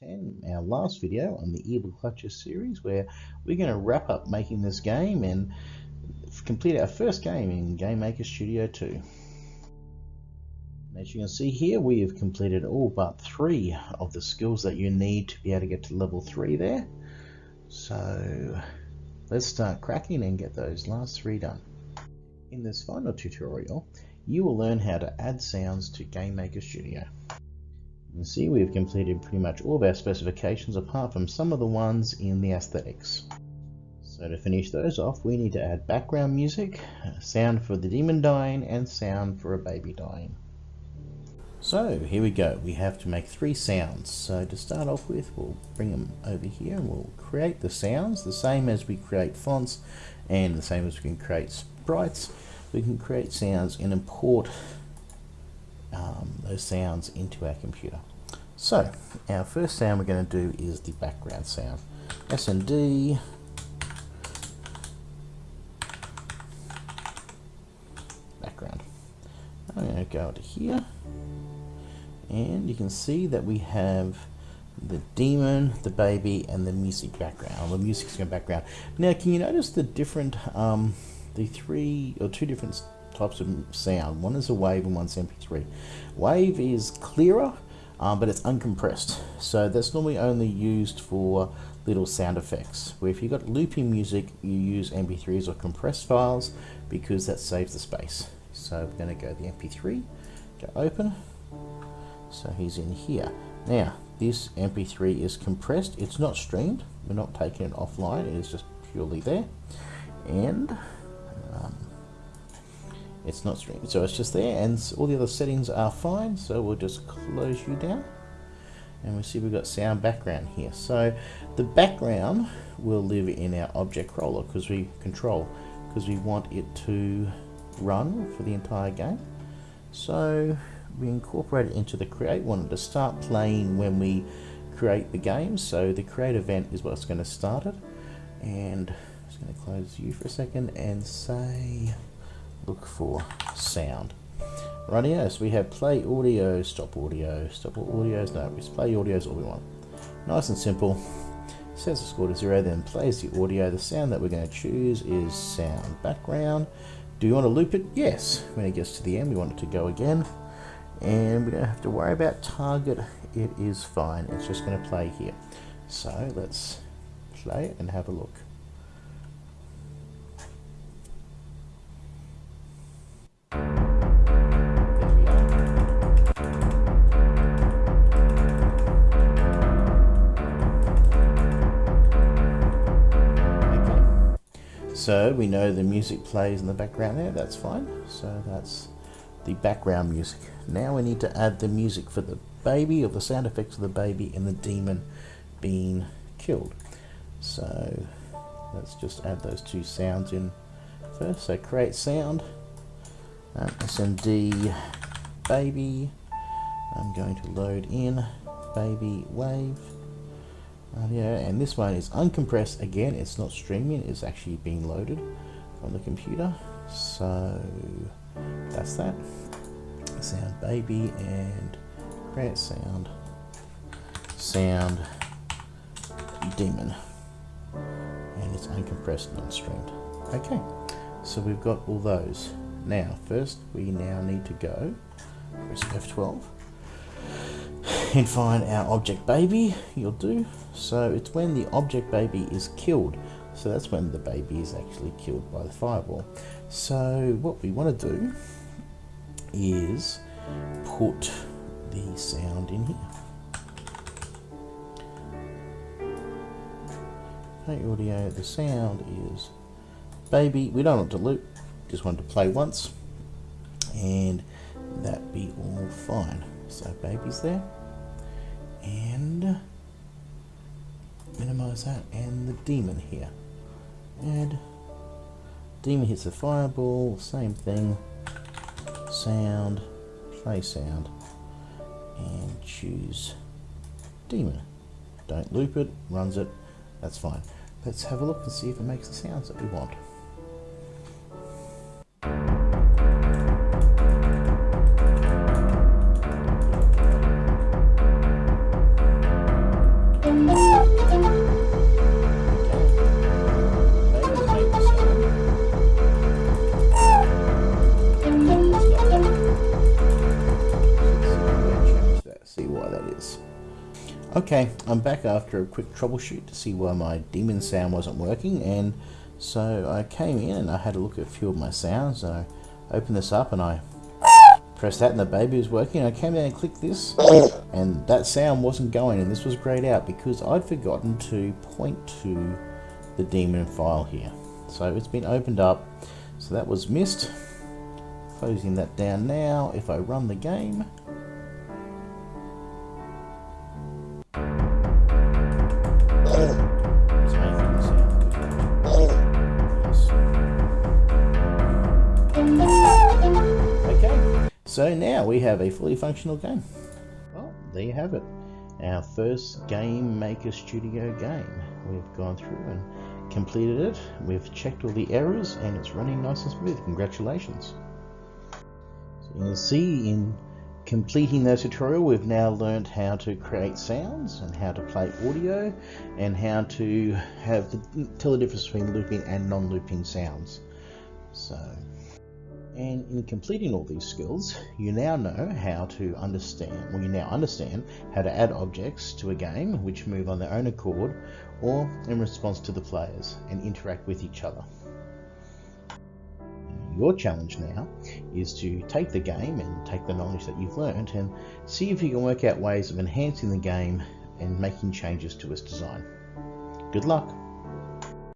10, our last video on the Evil Clutches series, where we're going to wrap up making this game and complete our first game in Game Maker Studio 2. As you can see here, we have completed all but three of the skills that you need to be able to get to level 3 there. So let's start cracking and get those last three done. In this final tutorial, you will learn how to add sounds to Game Maker Studio. You can see we've completed pretty much all of our specifications apart from some of the ones in the aesthetics. So to finish those off, we need to add background music, sound for the demon dying, and sound for a baby dying. So here we go, we have to make three sounds. So to start off with, we'll bring them over here and we'll create the sounds, the same as we create fonts and the same as we can create sprites. We can create sounds and import um, those sounds into our computer. So our first sound we're going to do is the background sound. SND background. I'm going to go to here and you can see that we have the demon, the baby, and the music background. The music's going background. Now, can you notice the different, um, the three or two different types of sound? One is a wave and one's MP3. Wave is clearer, um, but it's uncompressed. So that's normally only used for little sound effects. Where if you've got looping music, you use MP3s or compressed files because that saves the space. So we're going to go the MP3, go open. So he's in here. Now, this MP3 is compressed. It's not streamed. We're not taking it offline. It is just purely there. And um, it's not streamed. So it's just there. And all the other settings are fine. So we'll just close you down. And we see we've got sound background here. So the background will live in our object roller because we control, because we want it to run for the entire game. So we incorporate it into the create. Wanted to start playing when we create the game. So the create event is what's going to start it. And I'm just going to close you for a second and say look for sound. Rightio, so we have play audio, stop audio, stop all audios, no, it's play audios all we want. Nice and simple. Sets the score to zero, then plays the audio. The sound that we're going to choose is sound background. Do you want to loop it? Yes. When it gets to the end, we want it to go again and we don't have to worry about target it is fine it's just going to play here so let's play it and have a look So we know the music plays in the background there, that's fine. So that's the background music. Now we need to add the music for the baby or the sound effects of the baby and the demon being killed. So let's just add those two sounds in first. So create sound, um, SND baby. I'm going to load in baby wave. Uh, yeah, and this one is uncompressed again. It's not streaming. It's actually being loaded from the computer. So that's that. Sound baby and create sound. Sound demon. And it's uncompressed and unstreamed. Okay, so we've got all those. Now, first we now need to go, press F12, and find our object baby, you'll do. So it's when the object baby is killed. So that's when the baby is actually killed by the fireball. So what we want to do is put the sound in here. Okay, audio, the sound is baby. We don't want to loop, just want to play once and that be all fine. So baby's there minimize that and the demon here. Add demon hits the fireball, same thing sound, play sound, and choose demon. Don't loop it, runs it, that's fine. Let's have a look and see if it makes the sounds that we want. Okay, I'm back after a quick troubleshoot to see why my demon sound wasn't working and so I came in and I had a look at a few of my sounds I opened this up and I pressed that and the baby was working. I came in and clicked this and that sound wasn't going and this was grayed out because I'd forgotten to point to the demon file here. So it's been opened up, so that was missed. Closing that down now, if I run the game, So now we have a fully functional game. Well, there you have it. Our first Game Maker Studio game. We've gone through and completed it. We've checked all the errors and it's running nice and smooth. Congratulations. So you can see in completing that tutorial we've now learned how to create sounds and how to play audio and how to have the, tell the difference between looping and non-looping sounds. So and in completing all these skills, you now know how to understand, well, you now understand how to add objects to a game which move on their own accord or in response to the players and interact with each other. Your challenge now is to take the game and take the knowledge that you've learned and see if you can work out ways of enhancing the game and making changes to its design. Good luck!